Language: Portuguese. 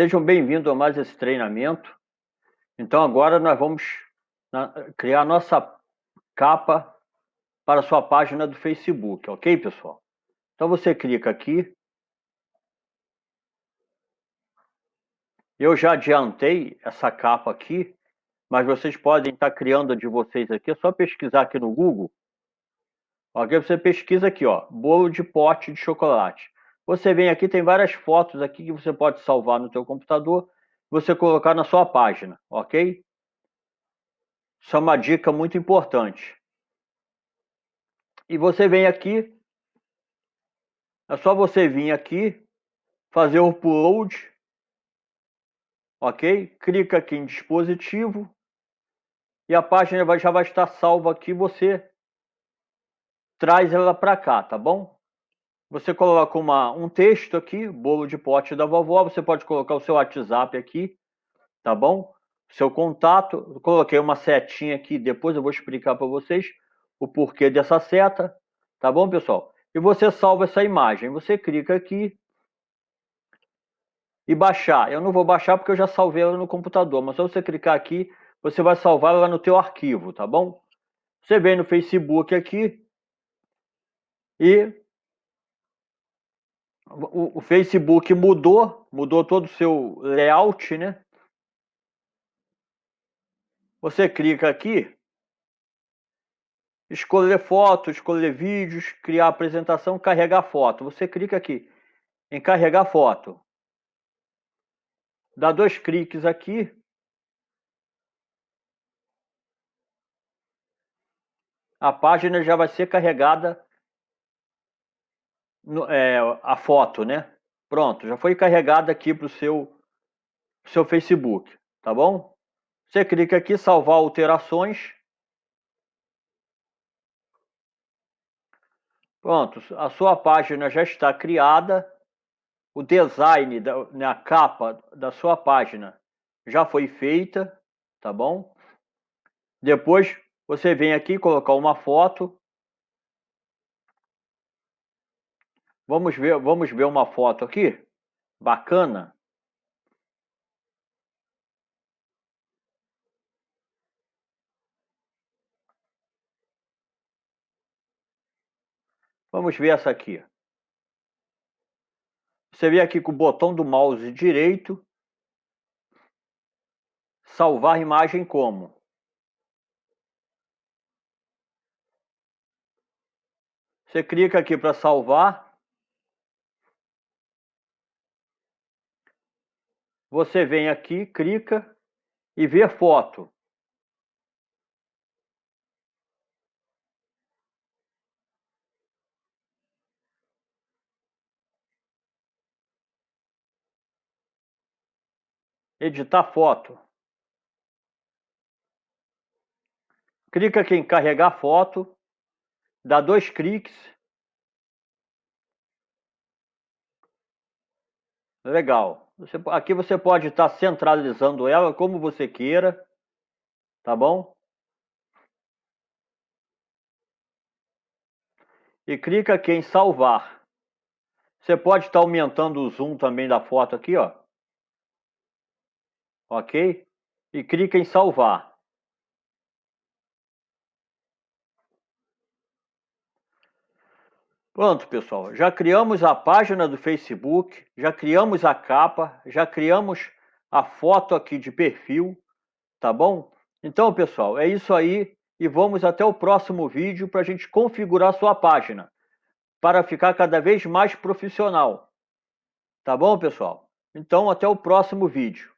Sejam bem-vindos a mais esse treinamento. Então agora nós vamos criar nossa capa para sua página do Facebook, ok, pessoal? Então você clica aqui. Eu já adiantei essa capa aqui, mas vocês podem estar criando a de vocês aqui. É só pesquisar aqui no Google. Ok, você pesquisa aqui, ó, bolo de pote de chocolate. Você vem aqui, tem várias fotos aqui que você pode salvar no seu computador, você colocar na sua página, ok? Isso é uma dica muito importante. E você vem aqui, é só você vir aqui, fazer o upload, ok? Clica aqui em dispositivo e a página já vai estar salva aqui, você traz ela para cá, tá bom? Você coloca uma, um texto aqui, bolo de pote da vovó, você pode colocar o seu WhatsApp aqui, tá bom? Seu contato, eu coloquei uma setinha aqui, depois eu vou explicar para vocês o porquê dessa seta, tá bom, pessoal? E você salva essa imagem, você clica aqui e baixar. Eu não vou baixar porque eu já salvei ela no computador, mas se você clicar aqui, você vai salvar ela no teu arquivo, tá bom? Você vem no Facebook aqui e o, o Facebook mudou, mudou todo o seu layout, né? Você clica aqui, escolher foto, escolher vídeos, criar apresentação, carregar foto. Você clica aqui em carregar foto. Dá dois cliques aqui. A página já vai ser carregada é, a foto, né? Pronto, já foi carregada aqui para o seu, seu Facebook, tá bom? Você clica aqui, salvar alterações. Pronto, a sua página já está criada. O design, da né, a capa da sua página já foi feita, tá bom? Depois você vem aqui colocar uma foto Vamos ver, vamos ver uma foto aqui? Bacana. Vamos ver essa aqui. Você vê aqui com o botão do mouse direito, salvar imagem como? Você clica aqui para salvar. Você vem aqui, clica e vê foto. Editar foto. Clica aqui em carregar foto, dá dois cliques. Legal. Você, aqui você pode estar centralizando ela como você queira, tá bom? E clica aqui em salvar. Você pode estar aumentando o zoom também da foto aqui, ó. Ok? E clica em salvar. Pronto, pessoal. Já criamos a página do Facebook, já criamos a capa, já criamos a foto aqui de perfil, tá bom? Então, pessoal, é isso aí e vamos até o próximo vídeo para a gente configurar sua página para ficar cada vez mais profissional. Tá bom, pessoal? Então, até o próximo vídeo.